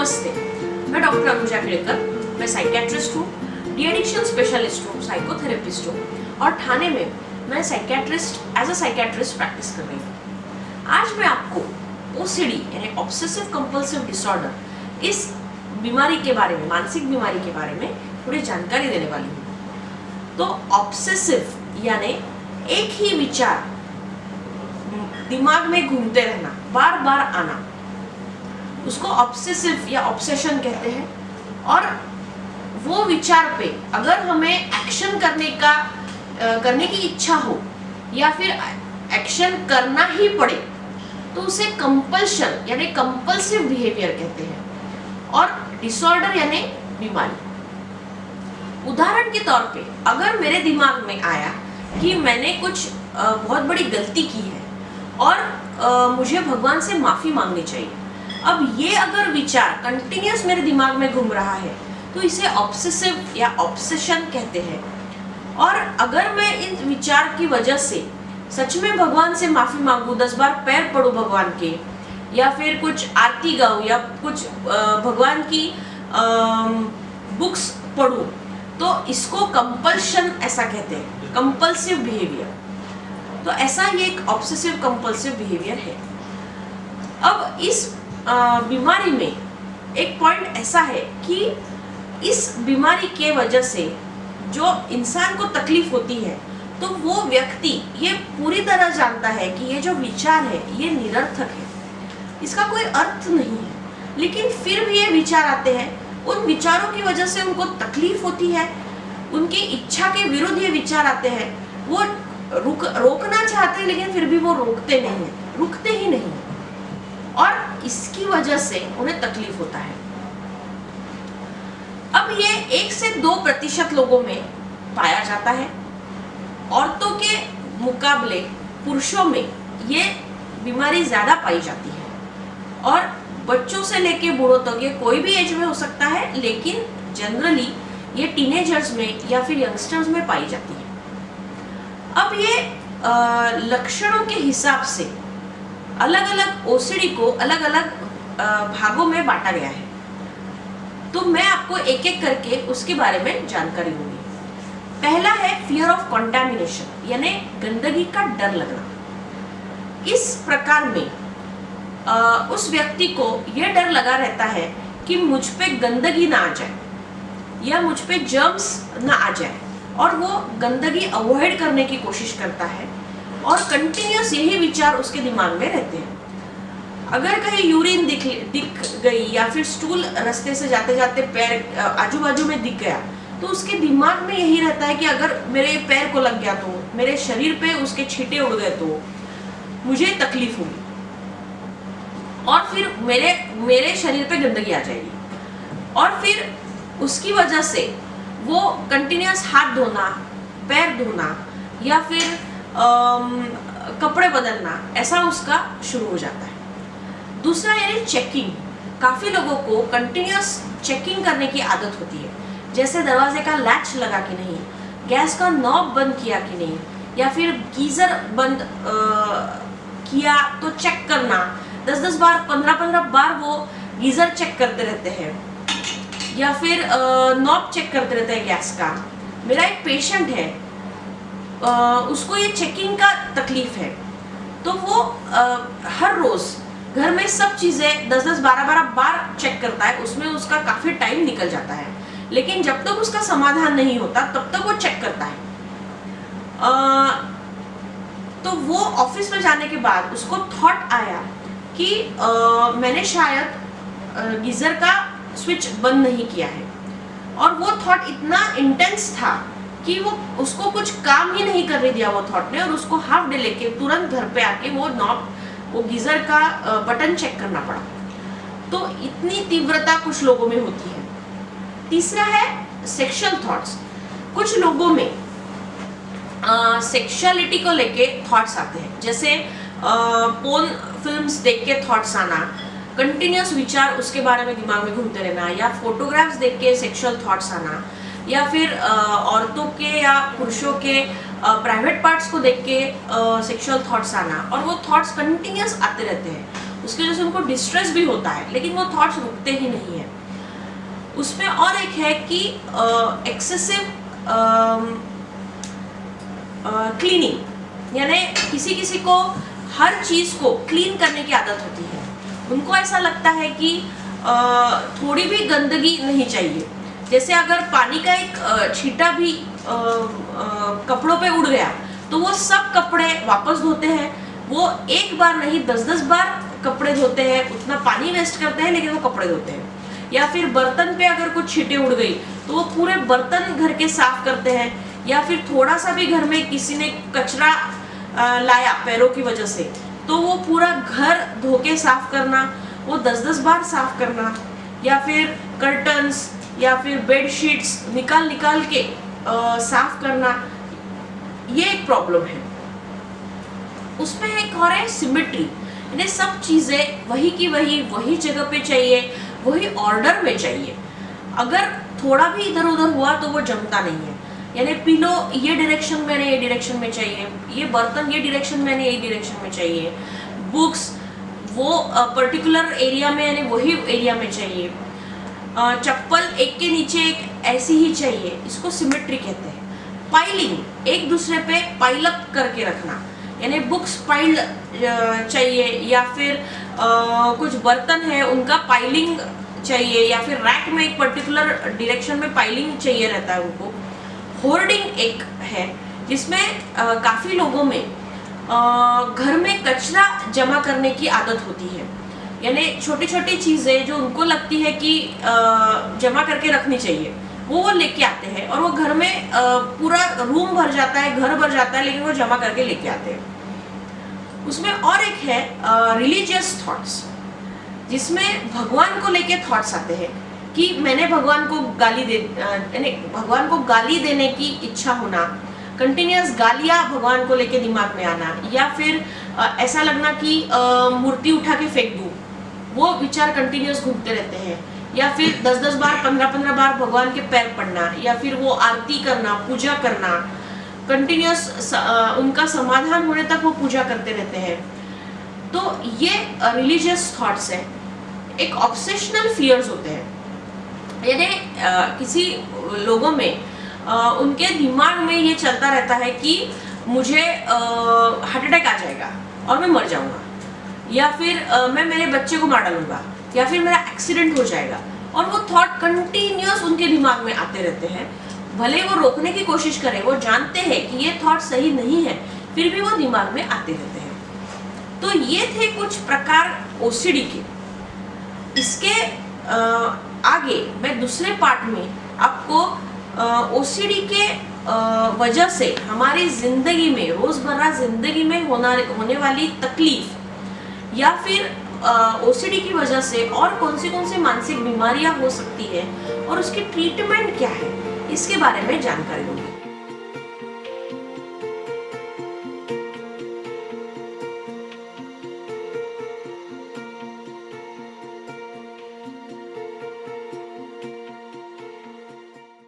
नमस्ते। मैं डॉक्टर अनुजा केड़कर मैं साइकेट्रिस्ट हूँ डी एडिक्शन स्पेशलिस्ट हूँ साइकोथेरेपिस्ट हूँ और ठाणे में मैं psychiatrist as a psychiatrist practice कर रही हूँ। आज मैं आपको ओसीडी यानी ऑब्सेसिव कंपल्सिव डिसऑर्डर इस बीमारी के बारे में, मानसिक बीमारी के बारे में थोड़ी जानकारी देने वाली हूँ। तो ऑब्सेसिव यानी एक ही विचार दिमाग में घूमते रहना बार बार आना उसको ऑब्सेसिव या ऑब्सेशन कहते हैं। और वो विचार पे अगर हमें एक्शन करने का आ, करने की इच्छा हो या फिर एक्शन करना ही पड़े तो उसे कंपल्शन यानी कंपल्सिव बिहेवियर कहते हैं और डिसऑर्डर यानी बीमारी। उदाहरण के तौर पे अगर मेरे दिमाग में आया कि मैंने कुछ बहुत बड़ी गलती की है और आ, मुझे भगवान से माफ़ी मांगनी चाहिए अब ये अगर विचार कंटिन्यूस मेरे दिमाग में घूम रहा है तो इसे ऑब्सेसिव या ऑब्सेशन कहते हैं। और अगर मैं इन विचार की वजह से सच में भगवान से माफ़ी मांगू, दस बार पैर पड़ू भगवान के, या फिर कुछ आरती गाऊँ, या कुछ भगवान की बुक्स पढ़ूँ तो इसको कंपल्शन ऐसा कहते हैं कंपल्सिव बिहेवियर तो ऐसा ये एक ऑब्सेसिव कंपल्सिव बिहेवियर है। अब इस बीमारी में एक पॉइंट ऐसा है कि इस बीमारी के वजह से जो इंसान को तकलीफ़ होती है तो वो व्यक्ति ये पूरी तरह जानता है कि ये जो विचार है, ये निरर्थक है। इसका कोई अर्थ नहीं है। लेकिन फिर भी ये विचार आते हैं, उन विचारों की वजह से उनको तकलीफ़ होती है, उनकी इच्छा के विरुद्ध ये विचार आते हैं। वो रुक, रोकना चाहते हैं, लेकिन फिर भी वो रोकते नहीं है, रुकते ही नहीं और इसकी वजह से उन्हें तकलीफ़ होता है। अब ये एक से दो प्रतिशत लोगों में पाया जाता है। औरतों के मुकाबले पुरुषों में ये बीमारी ज़्यादा पाई जाती है। और बच्चों से लेके बूढ़ों तक ये कोई भी एज में हो सकता है, लेकिन जनरली ये टीनेजर्स में या फिर यंगस्टर्स में पाई जाती है। अब ये लक्षणों के हिसाब से अलग अलग ओसीडी को अलग अलग भागों में बांटा गया है। तो मैं आपको एक एक करके उसके बारे में जानकारी दूँगी। पहला है फियर ऑफ़ कंटेमिनेशन यानी गंदगी का डर लगना। इस प्रकार में आ, उस व्यक्ति को यह डर लगा रहता है कि मुझ पे गंदगी ना आ जाए या मुझ पे जर्म्स ना आ जाए और वो गंदगी अवॉइड करने की कोशिश करता है और कंटिन्यूस यही विचार उसके दिमाग में रहते हैं। अगर कहीं यूरिन दिख दिख गई या फिर स्टूल रास्ते से जाते जाते पैर आजू बाजू में दिख गया तो उसके दिमाग में यही रहता है कि अगर मेरे पैर को लग गया तो मेरे शरीर पे उसके छींटे उड़ गए तो मुझे तकलीफ़ होगी। और फिर मेरे मेरे शरीर पे गंदगी आ जाएगी। और फिर उसकी वजह से वो कंटिन्यूस हाथ धोना, पैर धोना या फिर कपड़े बदलना ऐसा उसका शुरू हो जाता है। दूसरा यानी चेकिंग काफ़ी लोगों को कंटिन्यूस चेकिंग करने की आदत होती है। जैसे दरवाजे का लैच लगा कि नहीं गैस का नॉब बंद किया कि नहीं या फिर गीज़र बंद आ, किया तो चेक करना। दस दस बार पंद्रह पंद्रह बार वो गीज़र चेक करते रहते हैं। या फिर नॉब चेक करते रहते हैं गैस का। मेरा एक पेशेंट है उसको ये चेकिंग का तकलीफ़ है। तो वो हर रोज़ घर में सब चीज़ें दस दस बारह बारह बार चेक करता है उसमें उसका काफ़ी टाइम निकल जाता है। लेकिन जब तक उसका समाधान नहीं होता तब तक वो चेक करता है। आ, तो वो ऑफ़िस में जाने के बाद उसको थॉट आया कि आ, मैंने शायद गीज़र का स्विच बंद नहीं किया है। और वो थॉट इतना इंटेंस था कि वो उसको कुछ काम ही नहीं करने दिया वो थॉट ने, और उसको हाफ़ डे लेके तुरंत घर पे आके वो नॉब वो गीजर का बटन चेक करना पड़ा। तो इतनी तीव्रता कुछ लोगों में होती है। तीसरा है सेक्सुअल थॉट्स कुछ लोगों में सेक्सुअलिटी को लेके थॉट्स आते हैं। जैसे पोन फिल्म्स देख के थॉट्स आना कंटिन्यूस विचार उसके बारे में दिमाग में घूमते रहना, या फोटोग्राफ्स देख के सेक्सुअल थॉट्स आना या फिर औरतों के या पुरुषों के प्राइवेट पार्ट्स को देख के सेक्सुअल थॉट्स आना। और वो थॉट्स कंटिन्यूस आते रहते हैं। उसकी वजह से उनको डिस्ट्रेस भी होता है लेकिन वो थॉट्स रुकते ही नहीं है। उसमें और एक है कि एक्सेसिव क्लीनिंग यानी किसी किसी को हर चीज़ को क्लीन करने की आदत होती है। उनको ऐसा लगता है कि आ, थोड़ी भी गंदगी नहीं चाहिए। जैसे अगर पानी का एक छीटा भी कपड़ों पे उड़ गया तो वो सब कपड़े वापस धोते हैं। वो एक बार नहीं दस दस बार कपड़े धोते हैं, उतना पानी वेस्ट करते हैं, लेकिन वो कपड़े धोते हैं। या फिर बर्तन पे अगर कुछ छीटे उड़ गई तो वो पूरे बर्तन घर के साफ़ करते हैं, या फिर थोड़ा सा भी घर में किसी ने कचरा लाया पैरों की वजह से तो वो पूरा घर धो के साफ़ करना, वो दस दस बार साफ़ करना, या फिर कर्टन्स या फिर बेड शीट्स निकाल निकाल के आ, साफ़ करना ये एक प्रॉब्लम है। उसमें एक और है सिमेट्री यानी सब चीज़ें वही की वही वही जगह पे चाहिए वही ऑर्डर में चाहिए। अगर थोड़ा भी इधर उधर हुआ तो वो जमता नहीं है। यानी पिलो ये डायरेक्शन में ये डायरेक्शन में चाहिए ये बर्तन ये डायरेक्शन में ये डायरेक्शन में चाहिए। बुक्स वो पर्टिकुलर एरिया में यानी वही एरिया में चाहिए। चप्पल एक के नीचे एक ऐसी ही चाहिए इसको सिमेट्री कहते हैं। पाइलिंग एक दूसरे पे पाइलअप करके रखना। यानी बुक्स पाइल्ड चाहिए या फिर आ, कुछ बर्तन है उनका पाइलिंग चाहिए या फिर रैक में एक पर्टिकुलर डायरेक्शन में पाइलिंग चाहिए रहता है उनको। होर्डिंग एक है जिसमें काफ़ी लोगों में आ, घर में कचरा जमा करने की आदत होती है। यानी छोटी छोटी चीज़ें जो उनको लगती है कि जमा करके रखनी चाहिए वो वो लेके आते हैं और वो घर में पूरा रूम भर जाता है घर भर जाता है लेकिन वो जमा करके लेके आते हैं। उसमें और एक है रिलीजियस थॉट्स जिसमें भगवान को लेके थॉट्स आते हैं कि मैंने भगवान को गाली दे यानी भगवान को गाली देने की इच्छा होना कंटिन्यूस गालियाँ भगवान को लेके दिमाग में आना या फिर आ, ऐसा लगना कि मूर्ति उठा के फेंक दूँ। वो विचार कंटिन्यूस घूमते रहते हैं। या फिर दस दस बार पंद्रह पंद्रह बार भगवान के पैर पड़ना या फिर वो आरती करना पूजा करना कंटिन्यूस उनका समाधान होने तक वो पूजा करते रहते हैं। तो ये रिलीजियस थॉट्स है। एक ऑब्सेशनल फियर्स होते हैं। यानी किसी लोगों में आ, उनके दिमाग में ये चलता रहता है कि मुझे हार्ट अटैक आ जाएगा और मैं मर जाऊँगा। या फिर आ, मैं मेरे बच्चे को मार डालूँगा या फिर मेरा एक्सीडेंट हो जाएगा। और वो थॉट कंटिन्यूस उनके दिमाग में आते रहते हैं। भले वो रोकने की कोशिश करें वो जानते हैं कि ये थॉट सही नहीं है फिर भी वो दिमाग में आते रहते हैं। तो ये थे कुछ प्रकार ओसीडी के। इसके आगे मैं दूसरे पार्ट में आपको ओसीडी के वजह से हमारी ज़िंदगी में रोज़मर्रा ज़िंदगी में होना होने वाली तकलीफ़ या फिर ओसीडी की वजह से और कौन सी कौन सी मानसिक बीमारियाँ हो सकती है और उसकी ट्रीटमेंट क्या है, इसके बारे में जानकारी दूँगी